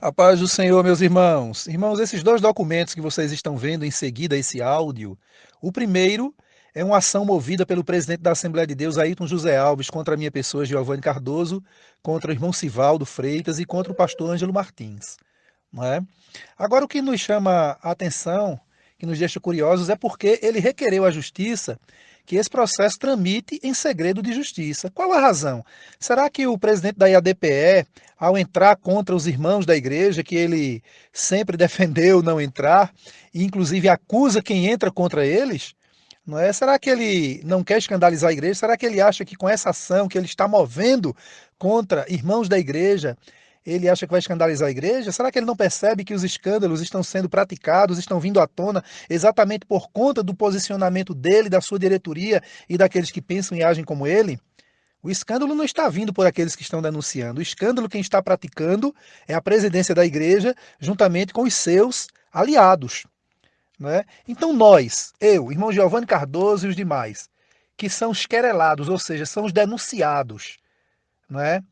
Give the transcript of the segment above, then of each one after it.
A paz do Senhor, meus irmãos. Irmãos, esses dois documentos que vocês estão vendo em seguida, esse áudio, o primeiro é uma ação movida pelo presidente da Assembleia de Deus, Ailton José Alves, contra a minha pessoa, Giovanni Cardoso, contra o irmão Sivaldo Freitas e contra o pastor Ângelo Martins. Não é? Agora, o que nos chama a atenção, que nos deixa curiosos, é porque ele requereu à justiça que esse processo tramite em segredo de justiça. Qual a razão? Será que o presidente da IADPE, ao entrar contra os irmãos da igreja, que ele sempre defendeu não entrar, e inclusive acusa quem entra contra eles, não é? Será que ele não quer escandalizar a igreja? Será que ele acha que com essa ação que ele está movendo contra irmãos da igreja, ele acha que vai escandalizar a igreja? Será que ele não percebe que os escândalos estão sendo praticados, estão vindo à tona exatamente por conta do posicionamento dele, da sua diretoria e daqueles que pensam e agem como ele? O escândalo não está vindo por aqueles que estão denunciando. O escândalo quem está praticando é a presidência da igreja, juntamente com os seus aliados. Né? Então nós, eu, irmão Giovanni Cardoso e os demais, que são os querelados, ou seja, são os denunciados, não é?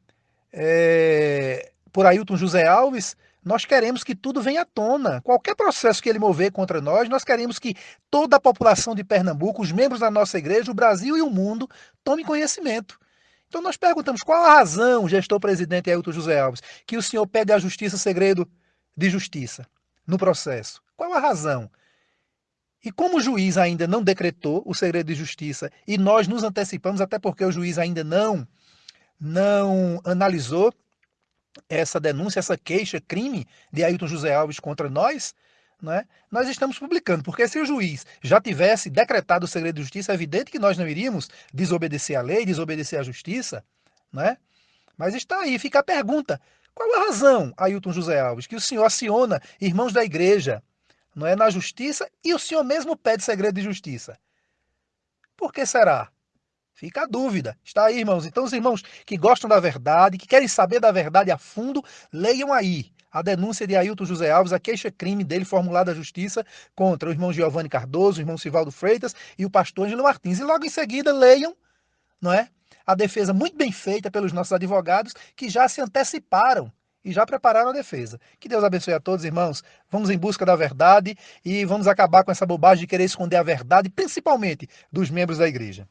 Por Ailton José Alves, nós queremos que tudo venha à tona. Qualquer processo que ele mover contra nós, nós queremos que toda a população de Pernambuco, os membros da nossa igreja, o Brasil e o mundo, tome conhecimento. Então nós perguntamos qual a razão, gestor presidente Ailton José Alves, que o senhor pede à justiça segredo de justiça no processo. Qual a razão? E como o juiz ainda não decretou o segredo de justiça e nós nos antecipamos, até porque o juiz ainda não, não analisou essa denúncia, essa queixa, crime de Ailton José Alves contra nós, né, nós estamos publicando, porque se o juiz já tivesse decretado o segredo de justiça, é evidente que nós não iríamos desobedecer a lei, desobedecer a justiça, né? Mas está aí, fica a pergunta, qual a razão, Ailton José Alves, que o senhor aciona irmãos da igreja, não é, na justiça, e o senhor mesmo pede segredo de justiça? Por que será? Fica a dúvida. Está aí, irmãos. Então, os irmãos que gostam da verdade, que querem saber da verdade a fundo, leiam aí a denúncia de Ailton José Alves, a queixa-crime dele formulada à justiça contra o irmão Giovanni Cardoso, o irmão Sivaldo Freitas e o pastor Angelo Martins. E logo em seguida leiam, não é? A defesa muito bem feita pelos nossos advogados que já se anteciparam e já prepararam a defesa. Que Deus abençoe a todos, irmãos. Vamos em busca da verdade e vamos acabar com essa bobagem de querer esconder a verdade, principalmente dos membros da igreja.